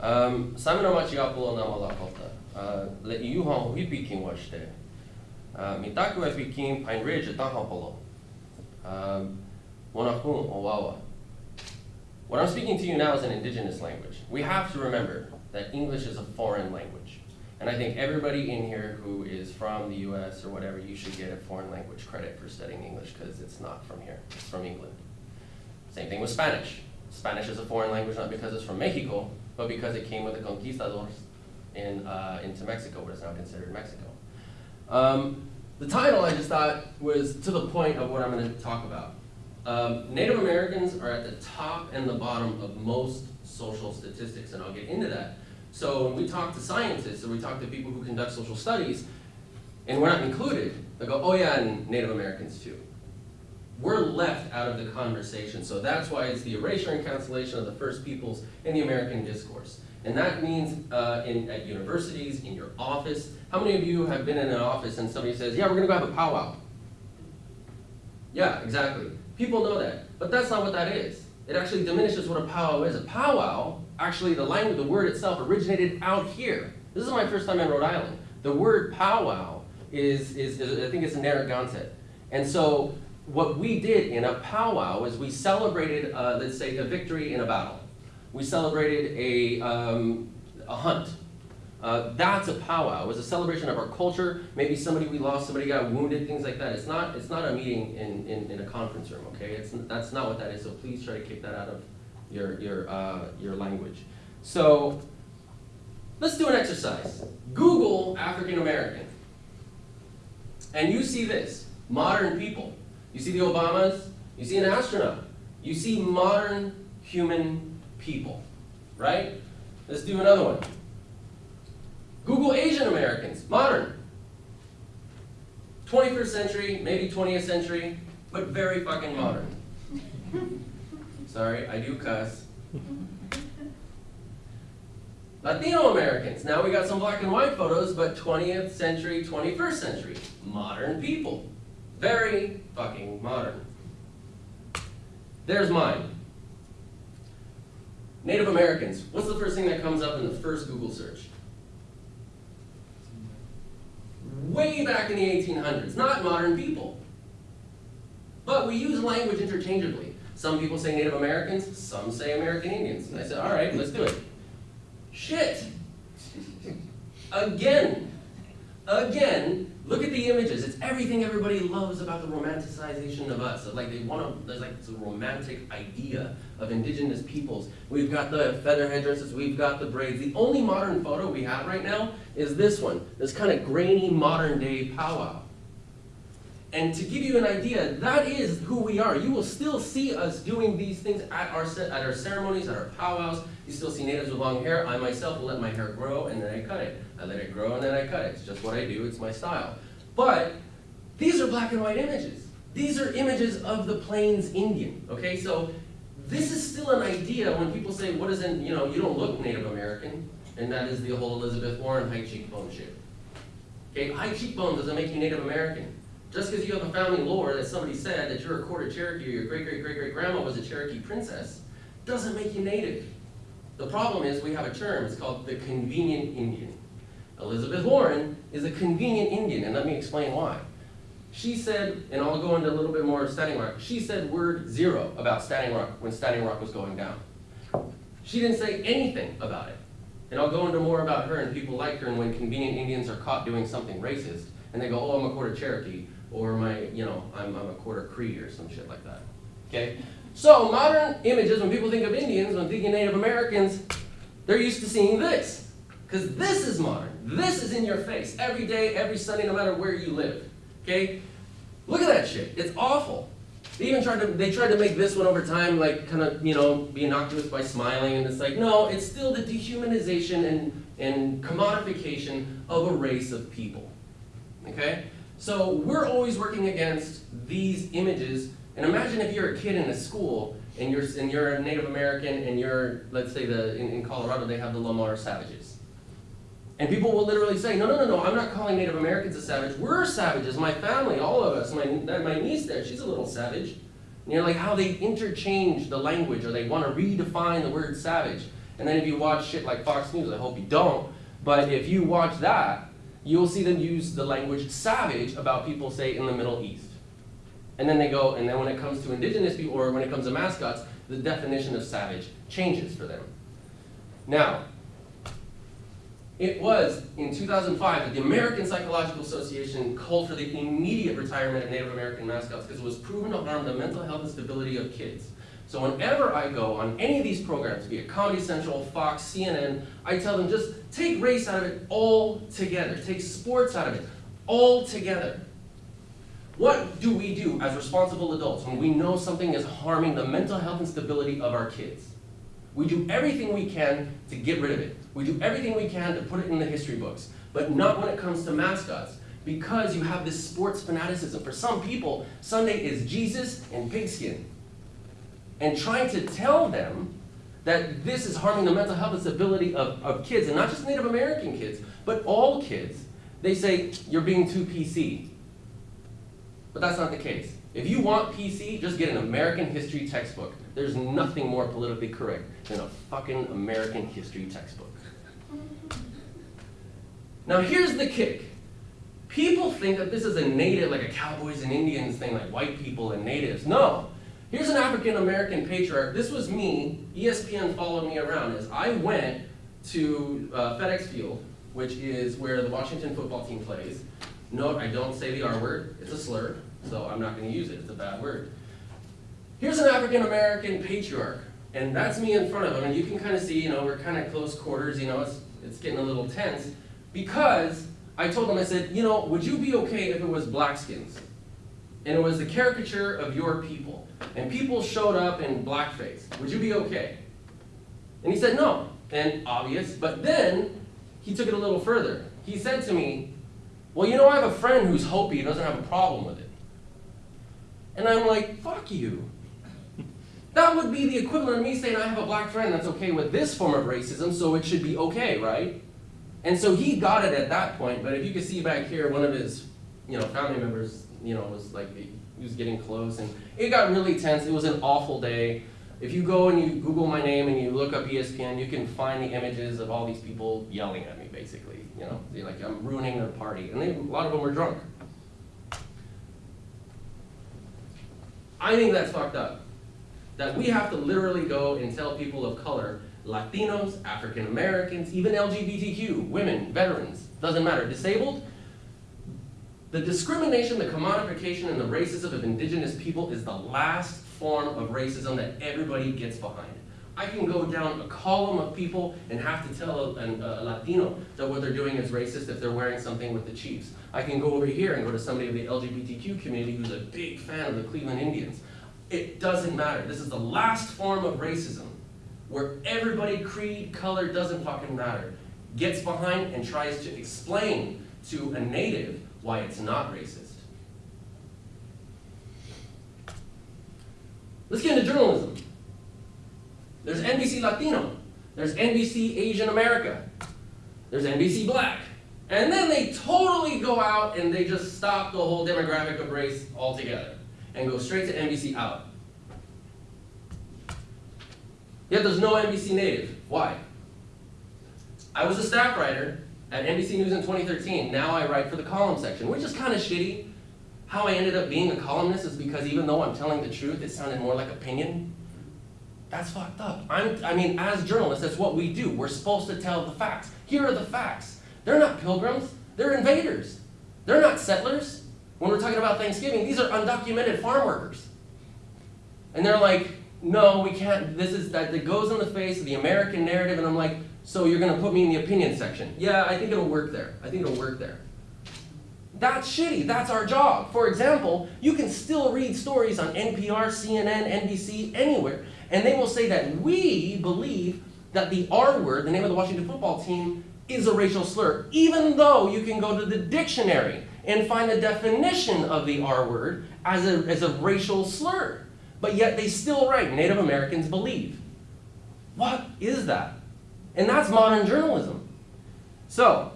Um, Simon Amachiapulo Namalakota, uh, le iuhan huipikin washte. Uh, Mitaku epikin Pine Ridge tahapolo. Um, Wanakun Owawa. What I'm speaking to you now is an indigenous language. We have to remember that English is a foreign language. And I think everybody in here who is from the US or whatever, you should get a foreign language credit for studying English because it's not from here, it's from England. Same thing with Spanish. Spanish is a foreign language not because it's from Mexico, but because it came with the conquistadors in, uh, into Mexico, what is now considered Mexico. Um, the title I just thought was to the point of what I'm going to talk about. Um, Native Americans are at the top and the bottom of most social statistics, and I'll get into that. So when we talk to scientists or we talk to people who conduct social studies, and we're not included, they go, oh yeah, and Native Americans too. We're left out of the conversation, so that's why it's the erasure and cancellation of the First Peoples in the American discourse. And that means uh, in, at universities, in your office. How many of you have been in an office and somebody says, yeah, we're gonna go have a powwow? Yeah, exactly. People know that, but that's not what that is. It actually diminishes what a powwow is. A powwow, actually the language, the word itself originated out here. This is my first time in Rhode Island. The word powwow is, is, is I think it's Narragansett. And so what we did in a powwow is we celebrated, uh, let's say, a victory in a battle. We celebrated a, um, a hunt. Uh, that's a powwow. It was a celebration of our culture. Maybe somebody we lost, somebody got wounded, things like that. It's not, it's not a meeting in, in, in a conference room, okay? It's, that's not what that is, so please try to kick that out of your, your, uh, your language. So let's do an exercise. Google African American. And you see this, modern people. You see the Obamas, you see an astronaut. You see modern human people, right? Let's do another one. Google Asian Americans, modern. 21st century, maybe 20th century, but very fucking modern. Sorry, I do cuss. Latino Americans, now we got some black and white photos, but 20th century, 21st century, modern people. Very fucking modern. There's mine. Native Americans, what's the first thing that comes up in the first Google search? way back in the 1800s, not modern people. But we use language interchangeably. Some people say Native Americans, some say American Indians. And I said, all right, let's do it. Shit. Again. Again, look at the images. It's everything everybody loves about the romanticization of us. Like they want to, there's like this romantic idea of indigenous peoples. We've got the feather headdresses, we've got the braids. The only modern photo we have right now is this one, this kind of grainy modern day powwow. And to give you an idea, that is who we are. You will still see us doing these things at our, at our ceremonies, at our powwows. You still see natives with long hair. I myself will let my hair grow and then I cut it. I let it grow and then I cut it. It's just what I do, it's my style. But these are black and white images. These are images of the Plains Indian, okay? So this is still an idea when people say, what is in, you know, you don't look Native American, and that is the whole Elizabeth Warren high cheekbone shit. Okay, high cheekbone doesn't make you Native American. Just because you have a family lore that somebody said that you're a quarter Cherokee or your great great great great grandma was a Cherokee princess, doesn't make you Native. The problem is we have a term, it's called the convenient Indian. Elizabeth Warren is a convenient Indian, and let me explain why. She said, and I'll go into a little bit more of Standing Rock, she said word zero about Standing Rock when Standing Rock was going down. She didn't say anything about it. And I'll go into more about her and people like her and when convenient Indians are caught doing something racist, and they go, oh, I'm a quarter Cherokee, or my, you know, I'm, I'm a quarter Cree or some shit like that. Okay? So modern images, when people think of Indians, when thinking Native Americans, they're used to seeing this. Because this is modern. This is in your face every day, every Sunday, no matter where you live. Okay? Look at that shit. It's awful. They even tried to they tried to make this one over time like kind of, you know, be innocuous by smiling and it's like, no, it's still the dehumanization and, and commodification of a race of people. Okay? So we're always working against these images. And imagine if you're a kid in a school and you're, and you're a Native American and you're, let's say the, in, in Colorado they have the Lamar Savages. And people will literally say, no, no, no, no, I'm not calling Native Americans a savage. We're savages, my family, all of us. My, my niece there, she's a little savage. And you're like how they interchange the language or they want to redefine the word savage. And then if you watch shit like Fox News, I hope you don't, but if you watch that, you'll see them use the language savage about people, say, in the Middle East. And then they go, and then when it comes to indigenous people, or when it comes to mascots, the definition of savage changes for them. Now, it was in 2005 that the American Psychological Association called for the immediate retirement of Native American mascots because it was proven to harm the mental health and stability of kids. So whenever I go on any of these programs, be it Comedy Central, Fox, CNN, I tell them just take race out of it all together. Take sports out of it all together. What do we do as responsible adults when we know something is harming the mental health and stability of our kids? We do everything we can to get rid of it. We do everything we can to put it in the history books, but not when it comes to mascots because you have this sports fanaticism. For some people, Sunday is Jesus and pigskin. And trying to tell them that this is harming the mental health and stability of, of kids, and not just Native American kids, but all kids, they say, you're being too PC. But that's not the case. If you want PC, just get an American history textbook. There's nothing more politically correct than a fucking American history textbook. Now here's the kick. People think that this is a native, like a cowboys and Indians thing, like white people and natives. No. Here's an African American patriarch. This was me. ESPN followed me around as I went to uh, FedEx Field, which is where the Washington football team plays. Note, I don't say the R word. It's a slur, so I'm not going to use it. It's a bad word. Here's an African American patriarch, and that's me in front of him. And you can kind of see, you know, we're kind of close quarters. You know, it's it's getting a little tense because I told him, I said, you know, would you be okay if it was Blackskins? And it was the caricature of your people. And people showed up in blackface. Would you be okay? And he said no. And obvious. But then he took it a little further. He said to me, well, you know, I have a friend who's Hopi and doesn't have a problem with it. And I'm like, fuck you. That would be the equivalent of me saying I have a black friend that's okay with this form of racism, so it should be okay, right? And so he got it at that point, but if you can see back here, one of his, you know, family members, you know, it was like, he was getting close, and it got really tense. It was an awful day. If you go and you Google my name and you look up ESPN, you can find the images of all these people yelling at me, basically. You know, they're like, I'm ruining their party. And they, a lot of them were drunk. I think that's fucked up. That we have to literally go and tell people of color, Latinos, African Americans, even LGBTQ, women, veterans, doesn't matter, disabled, the discrimination, the commodification, and the racism of indigenous people is the last form of racism that everybody gets behind. I can go down a column of people and have to tell a, a, a, Latino that what they're doing is racist if they're wearing something with the Chiefs. I can go over here and go to somebody of the LGBTQ community who's a big fan of the Cleveland Indians. It doesn't matter. This is the last form of racism where everybody, creed, color, doesn't fucking matter, gets behind and tries to explain to a native why it's not racist. Let's get into journalism. There's NBC Latino. There's NBC Asian America. There's NBC Black. And then they totally go out and they just stop the whole demographic of race altogether and go straight to NBC out. Yet there's no NBC native. Why? I was a staff writer at NBC News in 2013. Now I write for the column section, which is kind of shitty. How I ended up being a columnist is because even though I'm telling the truth, it sounded more like opinion. That's fucked up. I'm, I mean, as journalists, that's what we do. We're supposed to tell the facts. Here are the facts. They're not pilgrims. They're invaders. They're not settlers. When we're talking about Thanksgiving, these are undocumented farm workers. And they're like, no, we can't, this is, that it goes in the face of the American narrative, and I'm like, so you're gonna put me in the opinion section. Yeah, I think it'll work there. I think it'll work there. That's shitty, that's our job. For example, you can still read stories on NPR, CNN, NBC, anywhere, and they will say that we believe that the R word, the name of the Washington football team, is a racial slur, even though you can go to the dictionary and find the definition of the R word as a, as a racial slur. But yet they still write, Native Americans believe. What is that? And that's modern journalism. So,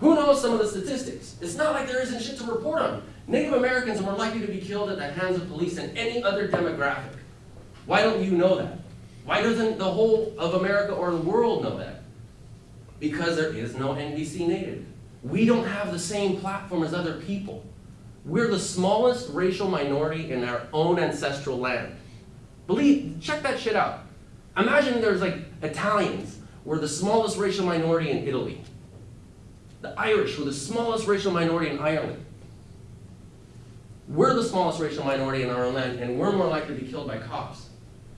who knows some of the statistics? It's not like there isn't shit to report on. Native Americans are more likely to be killed at the hands of police than any other demographic. Why don't you know that? Why doesn't the whole of America or the world know that? Because there is no NBC native. We don't have the same platform as other people. We're the smallest racial minority in our own ancestral land. Believe, check that shit out. Imagine there's like Italians were the smallest racial minority in Italy. The Irish were the smallest racial minority in Ireland. We're the smallest racial minority in our own land, and we're more likely to be killed by cops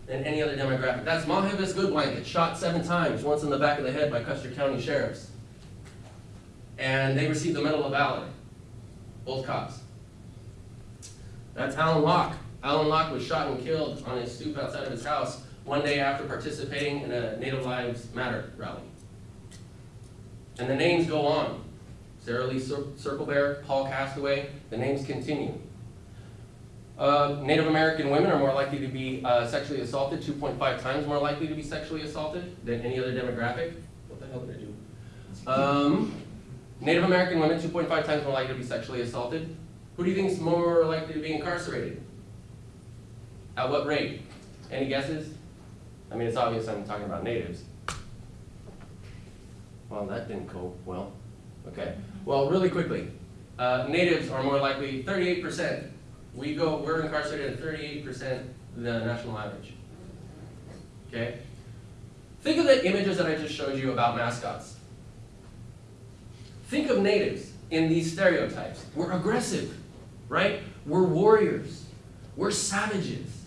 than any other demographic. That's Mah-hi-vist Goodblanket, shot seven times, once in the back of the head by Custer County sheriffs. And they received the Medal of Valor, both cops. That's Allen Locke. Allen Locke was shot and killed on his stoop outside of his house one day after participating in a Native Lives Matter rally. And the names go on. Sarah Lee Cir- Circlebear, Paul Castaway, the names continue. Uh, Native American women are more likely to be uh, sexually assaulted, 2.5 times more likely to be sexually assaulted than any other demographic. What the hell did I do? Um, Native American women, 2.5 times more likely to be sexually assaulted. Who do you think is more likely to be incarcerated? At what rate? Any guesses? I mean, it's obvious I'm talking about natives. Well, that didn't go well. Okay. Well, really quickly, uh, natives are more likely 38%. We go, we're incarcerated at 38% the national average. Okay? Think of the images that I just showed you about mascots. Think of natives in these stereotypes. We're aggressive, right? We're warriors. We're savages.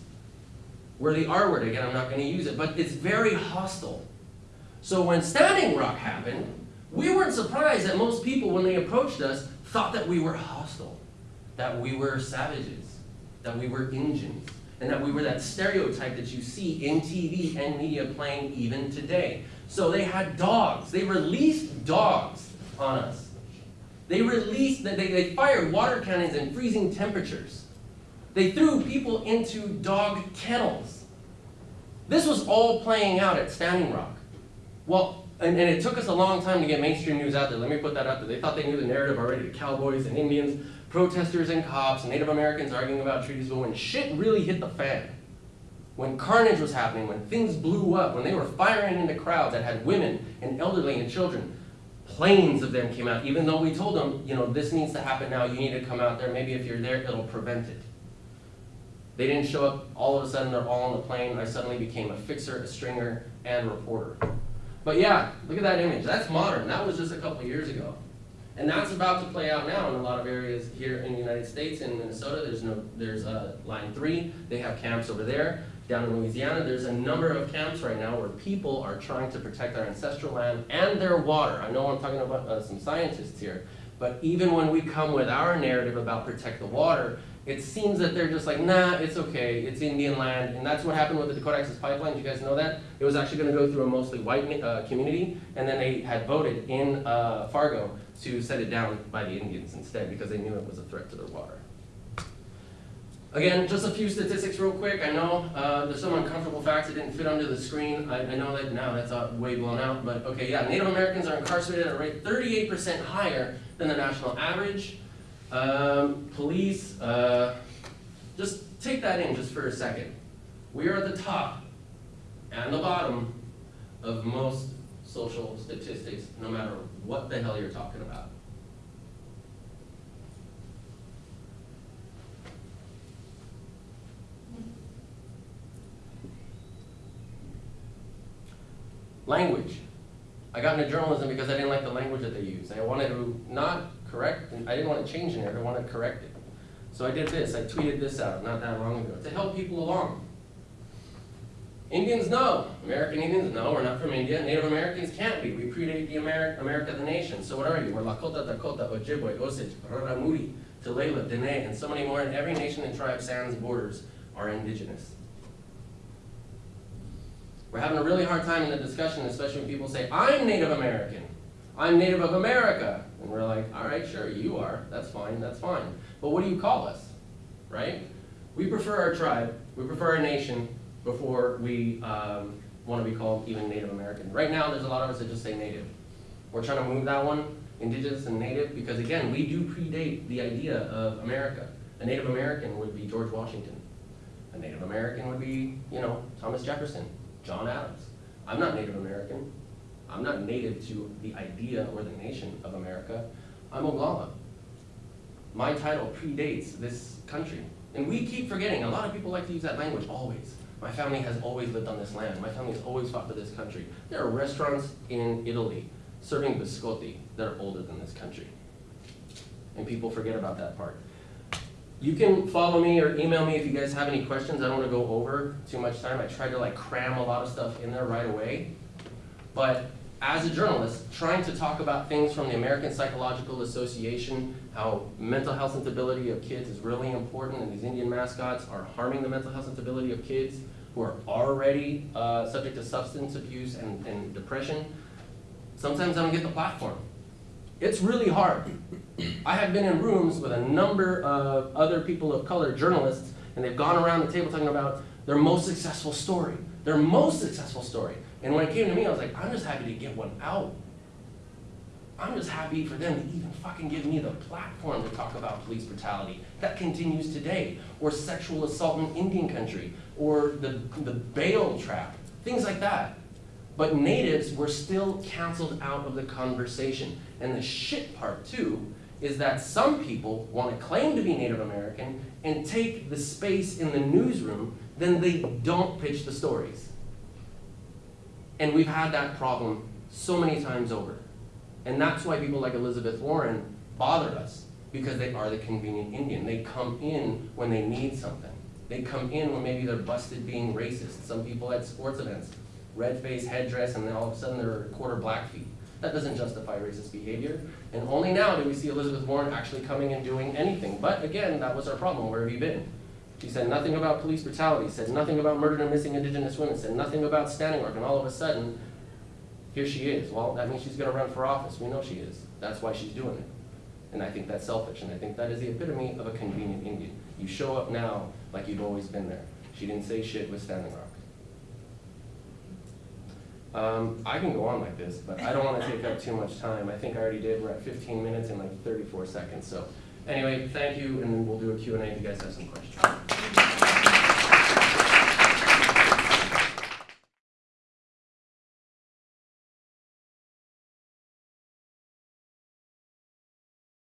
We're the R word, again, I'm not going to use it, but it's very hostile. So when Standing Rock happened, we weren't surprised that most people, when they approached us, thought that we were hostile, that we were savages, that we were Indians, and that we were that stereotype that you see in TV and media playing even today. So they had dogs. They released dogs on us. They released, they, they fired water cannons in freezing temperatures. They threw people into dog kennels. This was all playing out at Standing Rock. Well, and, and it took us a long time to get mainstream news out there. Let me put that out there. They thought they knew the narrative already. The cowboys and Indians, protesters and cops, Native Americans arguing about treaties. But when shit really hit the fan, when carnage was happening, when things blew up, when they were firing into crowds that had women and elderly and children, planes of them came out. Even though we told them, you know, this needs to happen now. You need to come out there. Maybe if you're there, it'll prevent it. They didn't show up all of a sudden, they're all on the plane. I suddenly became a fixer, a stringer, and a reporter. But yeah, look at that image. That's modern. That was just a couple years ago. And that's about to play out now in a lot of areas here in the United States. In Minnesota, there's no, there's uh, line three. They have camps over there. Down in Louisiana, there's a number of camps right now where people are trying to protect their ancestral land and their water. I know I'm talking about uh, some scientists here, but even when we come with our narrative about protect the water, it seems that they're just like, nah, it's okay, it's Indian land, and that's what happened with the Dakota Access Pipeline. You guys know that? It was actually going to go through a mostly white uh, community, and then they had voted in uh, Fargo to set it down by the Indians instead because they knew it was a threat to their water. Again, just a few statistics real quick. I know uh, there's some uncomfortable facts that didn't fit under the screen. I, I know that now that's uh, way blown out, but okay, yeah, Native Americans are incarcerated at a rate 38% higher than the national average. Um, police, uh, just take that in just for a second. We are at the top and the bottom of most social statistics, no matter what the hell you're talking about. Language. I got into journalism because I didn't like the language that they use. I wanted to not correct, I didn't want to change it, I wanted to correct it. So I did this, I tweeted this out not that long ago to help people along. Indians know, American Indians know, we're not from India. Native Americans can't be. We predate the Ameri America the nation. So what are you? We're Lakota, Dakota, Ojibwe, Osage, Raramuri, Tulela, Dene, and so many more. And every nation and tribe sans borders are indigenous. We're having a really hard time in the discussion, especially when people say, I'm Native American. I'm Native of America. And we're like, all right, sure, you are. That's fine, that's fine. But what do you call us? Right? We prefer our tribe, we prefer our nation before we um, want to be called even Native American. Right now, there's a lot of us that just say Native. We're trying to move that one, Indigenous and Native, because again, we do predate the idea of America. A Native American would be George Washington. A Native American would be, you know, Thomas Jefferson, John Adams. I'm not Native American. I'm not native to the idea or the nation of America. I'm Oglala. My title predates this country. And we keep forgetting, a lot of people like to use that language, always. My family has always lived on this land. My family has always fought for this country. There are restaurants in Italy serving biscotti that are older than this country. And people forget about that part. You can follow me or email me if you guys have any questions. I don't want to go over too much time. I tried to like cram a lot of stuff in there right away. But as a journalist, trying to talk about things from the American Psychological Association, how mental health and stability of kids is really important, and these Indian mascots are harming the mental health and stability of kids who are already uh, subject to substance abuse and, and depression. Sometimes I don't get the platform. It's really hard. I have been in rooms with a number of other people of color, journalists, and they've gone around the table talking about their most successful story, their most successful story. And when it came to me, I was like, I'm just happy to get one out. I'm just happy for them to even fucking give me the platform to talk about police brutality. That continues today. Or sexual assault in Indian country. Or the, the bail trap. Things like that. But natives were still canceled out of the conversation. And the shit part, too, is that some people want to claim to be Native American and take the space in the newsroom, then they don't pitch the stories. And we've had that problem so many times over. And that's why people like Elizabeth Warren bother us, because they are the convenient Indian. They come in when they need something. They come in when maybe they're busted being racist. Some people at sports events, red face, headdress, and then all of a sudden they're quarter Blackfeet. That doesn't justify racist behavior. And only now do we see Elizabeth Warren actually coming and doing anything. But again, that was our problem. Where have you been? She said nothing about police brutality, said nothing about murdered and missing indigenous women, said nothing about Standing Rock, and all of a sudden, here she is. Well, that means she's gonna run for office. We know she is. That's why she's doing it. And I think that's selfish, and I think that is the epitome of a convenient Indian. You show up now like you've always been there. She didn't say shit with Standing Rock. Um, I can go on like this, but I don't wanna take up too much time. I think I already did. We're at fifteen minutes and like thirty-four seconds, so. Anyway, thank you, and we'll do a Q and A if you guys have some questions.